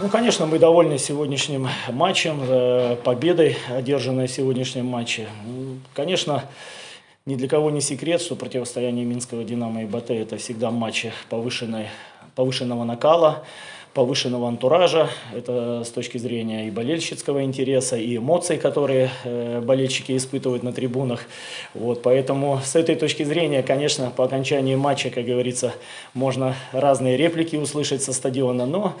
Ну, конечно, мы довольны сегодняшним матчем, э, победой, одержанной в сегодняшнем матче. Ну, Конечно, ни для кого не секрет, что противостояние Минского «Динамо» и БТ – это всегда матчи повышенной, повышенного накала, повышенного антуража. Это с точки зрения и болельщицкого интереса, и эмоций, которые э, болельщики испытывают на трибунах. Вот, поэтому с этой точки зрения, конечно, по окончании матча, как говорится, можно разные реплики услышать со стадиона, но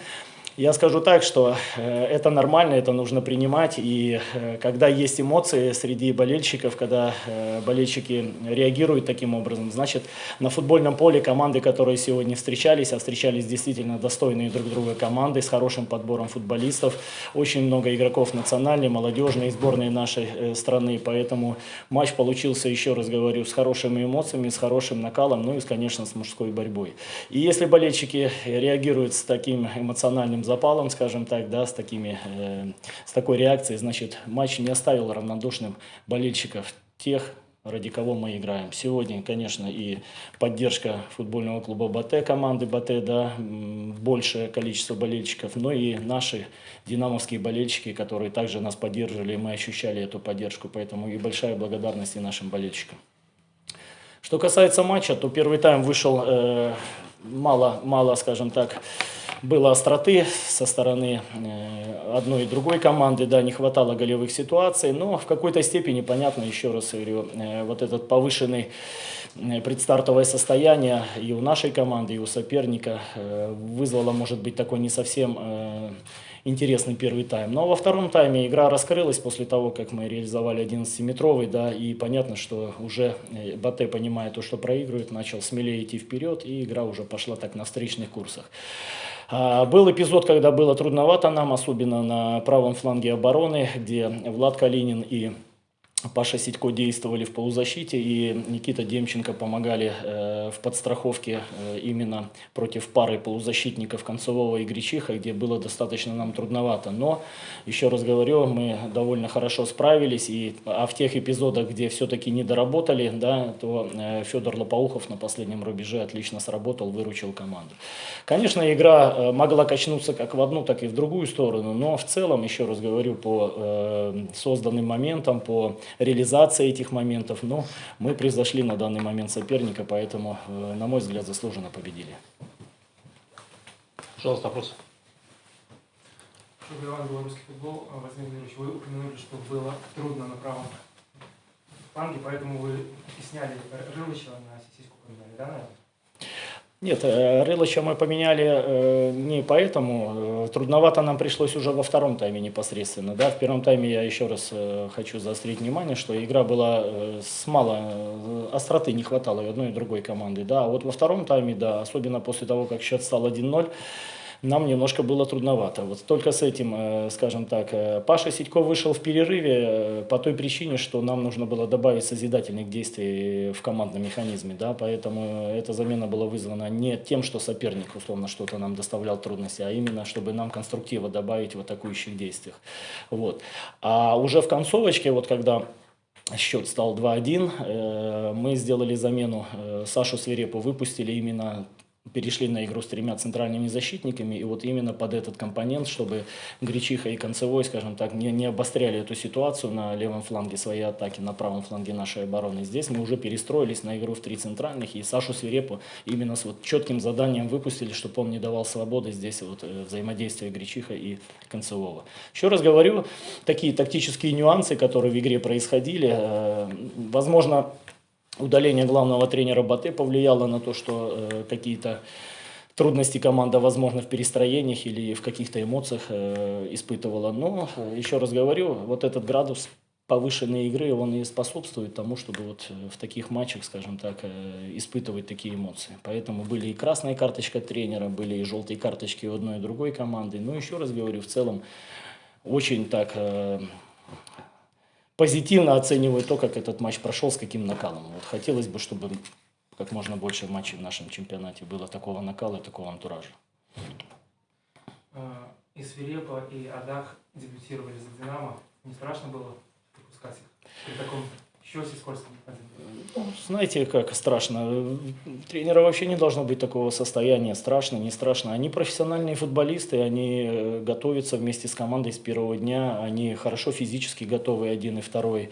я скажу так, что э, это нормально, это нужно принимать. И э, когда есть эмоции среди болельщиков, когда э, болельщики реагируют таким образом, значит, на футбольном поле команды, которые сегодня встречались, а встречались действительно достойные друг друга команды с хорошим подбором футболистов, очень много игроков национальной, молодежной сборной нашей страны. Поэтому матч получился, еще раз говорю, с хорошими эмоциями, с хорошим накалом, ну и, конечно, с мужской борьбой. И если болельщики реагируют с таким эмоциональным запалом, скажем так, да, с, такими, э, с такой реакцией, значит, матч не оставил равнодушным болельщиков тех, ради кого мы играем. Сегодня, конечно, и поддержка футбольного клуба БАТ, команды БАТ, да, большее количество болельщиков, но и наши динамовские болельщики, которые также нас поддерживали, и мы ощущали эту поддержку, поэтому и большая благодарность и нашим болельщикам. Что касается матча, то первый тайм вышел э, мало, мало, скажем так, было остроты со стороны э, одной и другой команды, да, не хватало голевых ситуаций, но в какой-то степени, понятно, еще раз говорю, э, вот этот повышенный э, предстартовое состояние и у нашей команды, и у соперника вызвало, может быть, такой не совсем интересный первый тайм. Но во втором тайме игра раскрылась после того, как мы реализовали 11-метровый, да, и понятно, что уже Батэ, понимая то, что проигрывает, начал смелее идти вперед, и игра уже пошла так на встречных курсах. А, Был эпизод, когда было трудновато нам, особенно на правом фланге обороны, где Влад Калинин и Паша Сидько действовали в полузащите, и Никита Демченко помогали э, в подстраховке э, именно против пары полузащитников Концевого и Гречиха, где было достаточно нам трудновато. Но, еще раз говорю, мы довольно хорошо справились, и, а в тех эпизодах, где все-таки не доработали, да, то э, Федор Лопоухов на последнем рубеже отлично сработал, выручил команду. Конечно, игра э, могла качнуться как в одну, так и в другую сторону, но в целом, еще раз говорю, по э, созданным моментам, по реализации этих моментов, но мы превзошли на данный момент соперника, поэтому, э, на мой взгляд, заслуженно победили. Пожалуйста, вопрос. Иван, белорусский футбол. А, Владимир Владимирович, вы упомянули, что было трудно на правом фланге, поэтому вы и сняли Рылычева на сисиську поменяли, да, наверное? Нет, э, Рылыча мы поменяли э, не поэтому. Э, Трудновато нам пришлось уже во втором тайме непосредственно. Да? В первом тайме я еще раз хочу заострить внимание, что игра была с мало остроты не хватало и одной и другой команды. Да? А вот во втором тайме, да, особенно после того, как счет стал 1-0, нам немножко было трудновато. Вот только с этим, э, скажем так, э, Паша Сидько вышел в перерыве э, по той причине, что нам нужно было добавить созидательных действий в командном механизме, да, поэтому эта замена была вызвана не тем, что соперник условно что-то нам доставлял трудности, а именно, чтобы нам конструктива добавить в атакующих действиях. Вот. А уже в концовочке, вот когда счет стал 2-1, э, мы сделали замену, Сашу Свирепу выпустили именно перешли на игру с тремя центральными защитниками, и вот именно под этот компонент, чтобы Гречиха и Концевой, скажем так, не, не обостряли эту ситуацию на левом фланге своей атаки, на правом фланге нашей обороны. Здесь мы уже перестроились на игру в три центральных, и Сашу Свирепу именно с вот четким заданием выпустили, чтобы он не давал свободы здесь вот э, взаимодействия Гречиха и Концевого. Еще раз говорю, такие тактические нюансы, которые в игре происходили, э, возможно, удаление главного тренера Батэ повлияло на то, что э, какие-то трудности команда, возможно, в перестроениях или в каких-то эмоциях э, испытывала. Но, э, еще раз говорю, вот этот градус повышенной игры, он и способствует тому, чтобы вот э, в таких матчах, скажем так, э, испытывать такие эмоции. Поэтому были и красная карточка тренера, были и желтые карточки у одной и другой команды. Но еще раз говорю, в целом очень так э, позитивно оцениваю то, как этот матч прошел, с каким накалом. Вот хотелось бы, чтобы как можно больше матчей в нашем чемпионате было такого накала и такого антуража. А, И Свирепа, и Адах дебютировали за «Динамо». Не страшно было выпускать их при таком Що Сіскольський один? Ну, Знаете, как страшно. Тренера вообще не должно быть такого состояния. Страшно, не страшно. Они профессиональные футболисты, они э, готовятся вместе с командой с первого дня. Они хорошо физически готовы, один и второй.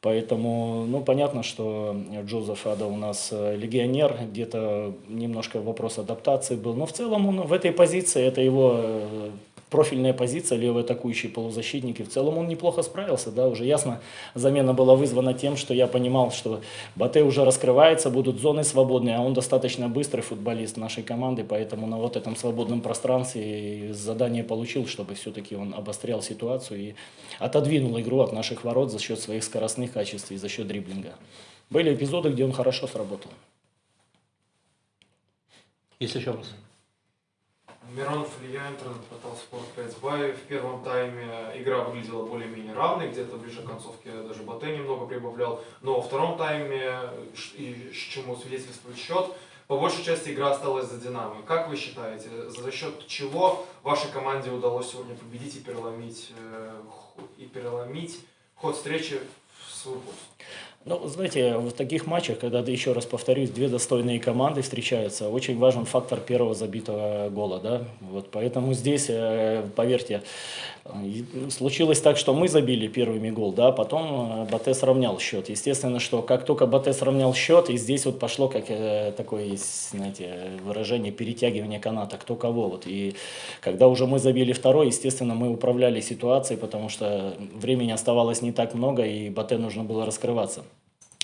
Поэтому, ну, понятно, что Джозеф Ада у нас э, легионер, где-то немножко вопрос адаптации был. Но в целом он в этой позиции, это его э, профильная позиция, левый атакующий полузащитник, и в целом он неплохо справился, да, уже ясно, замена была вызвана тем, что я понимал, что Батэ уже раскрывается, будут зоны свободные, а он достаточно быстрый футболист нашей команды, поэтому на вот этом свободном пространстве задание получил, чтобы все-таки он обострял ситуацию и отодвинул игру от наших ворот за счет своих скоростных качеств и за счет дриблинга. Были эпизоды, где он хорошо сработал. Есть еще вопросы? Миронов Илья, интернет-портал Спорт.5 В первом тайме игра выглядела более-менее равной, где-то ближе к концовке даже Батэ немного прибавлял. Но во втором тайме, и чему свидетельствует счет, по большей части игра осталась за Динамо. Как вы считаете, за счет чего вашей команде удалось сегодня победить и переломить, э, и переломить ход встречи в свою пользу? Ну, знаете, в таких матчах, когда, еще раз повторюсь, две достойные команды встречаются, очень важен фактор первого забитого гола, да, вот, поэтому здесь, э, поверьте, случилось так, что мы забили первыми гол, да, потом э, Батэ сравнял счет, естественно, что как только Батэ сравнял счет, и здесь вот пошло, как э, такое знаете, выражение перетягивания каната, кто кого, вот, и когда уже мы забили второй, естественно, мы управляли ситуацией, потому что времени оставалось не так много, и Батэ нужно было раскрываться.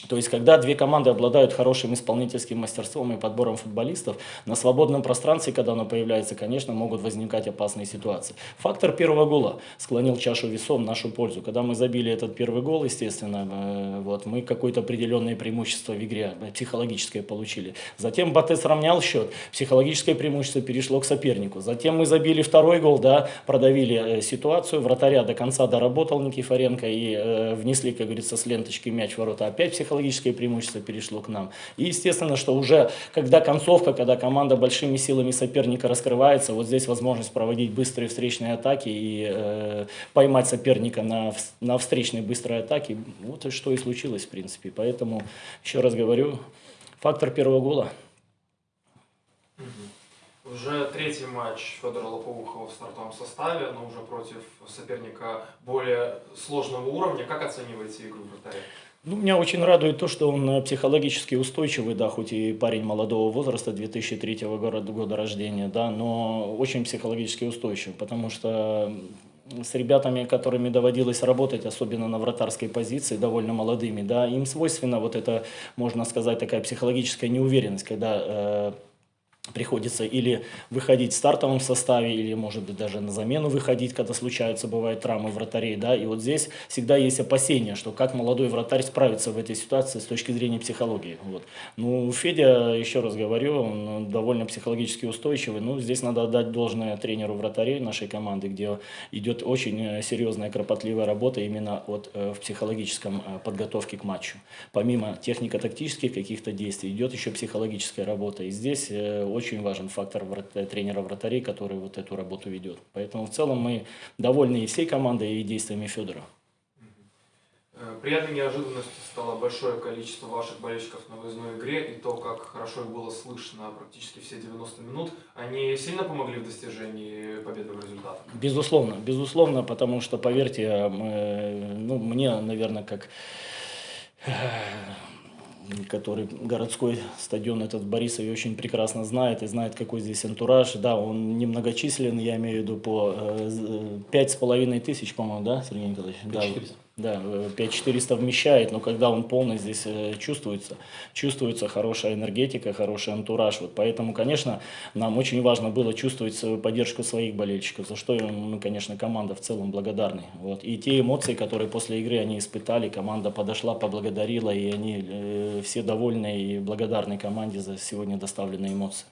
То есть, когда две команды обладают хорошим исполнительским мастерством и подбором футболистов, на свободном пространстве, когда оно появляется, конечно, могут возникать опасные ситуации. Фактор первого гола склонил чашу весов в нашу пользу. Когда мы забили этот первый гол, естественно, э, вот, мы какое-то определенное преимущество в игре э, психологическое получили. Затем Батэ сравнял счет, психологическое преимущество перешло к сопернику. Затем мы забили второй гол, да, продавили э, ситуацию, вратаря до конца доработал Никифоренко и э, внесли, как говорится, с ленточки мяч в ворота. Опять психологическое преимущество перешло к нам. И естественно, что уже когда концовка, когда команда большими силами соперника раскрывается, вот здесь возможность проводить быстрые встречные атаки и э, поймать соперника на, на встречной быстрой атаке. Вот что и случилось, в принципе. Поэтому, еще раз говорю, фактор первого гола. Уже третий матч Федора Лоповухова в стартовом составе, но уже против соперника более сложного уровня. Как оцениваете игру вратаря? Ну, меня очень радует то, что он э, психологически устойчивый, да, хоть и парень молодого возраста, 2003 года, года рождения, да, но очень психологически устойчив, потому что с ребятами, которыми доводилось работать, особенно на вратарской позиции, довольно молодыми, да, им свойственно вот это, можно сказать, такая психологическая неуверенность, когда э, приходится или выходить в стартовом составе, или, может быть, даже на замену выходить, когда случаются, бывают травмы вратарей, да, и вот здесь всегда есть опасения, что как молодой вратарь справится в этой ситуации с точки зрения психологии, вот. Ну, Федя, еще раз говорю, он довольно психологически устойчивый, ну, здесь надо отдать должное тренеру вратарей нашей команды, где идет очень э, серьезная, кропотливая работа именно от, э, в психологическом э, подготовке к матчу. Помимо технико-тактических каких-то действий, идет еще психологическая работа, и здесь очень важен фактор врат- э, тренера вратарей, который вот эту работу ведет. Поэтому в целом мы довольны и всей командой, и действиями Федора. Э, Приятной неожиданностью стало большое количество ваших болельщиков на выездной игре и то, как хорошо их было слышно практически все 90 минут. Они сильно помогли в достижении победного результата? Безусловно, безусловно, потому что, поверьте, мы, ну, мне, наверное, как э, который городской стадион этот в Борисове очень прекрасно знает и знает, какой здесь антураж. Да, он немногочислен, я имею в виду по э, з- пять с половиной тысяч, по-моему, да, Сергей Николаевич? Да, 5400. Да, э, 5400 вмещает, но когда он полный, здесь э, чувствуется, чувствуется хорошая энергетика, хороший антураж. Вот поэтому, конечно, нам очень важно было чувствовать поддержку своих болельщиков, за что мы, конечно, команда в целом благодарны. Вот. И те эмоции, которые после игры они испытали, команда подошла, поблагодарила, и они э, все довольны и благодарны команде за сегодня доставленные эмоции.